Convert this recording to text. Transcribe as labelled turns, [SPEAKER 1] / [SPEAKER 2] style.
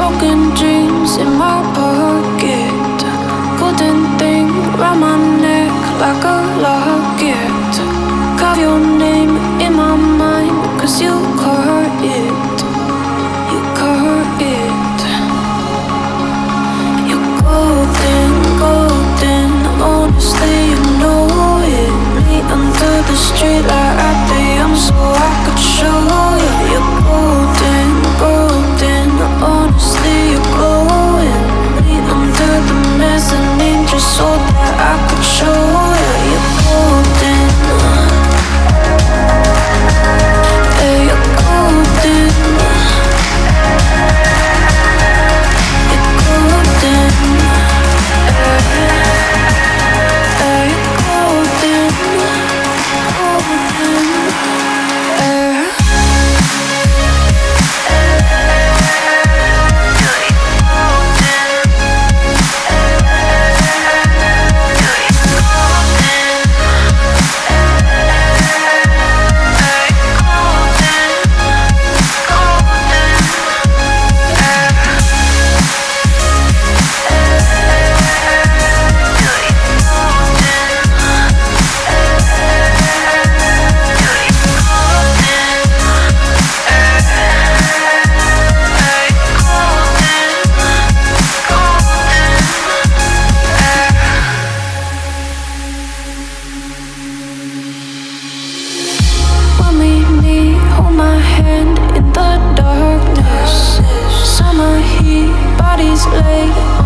[SPEAKER 1] Broken dreams in my pocket. Golden thing round my neck like a locket. Carve your name in my mind cause you call in the darkness. Summer heat, bodies lay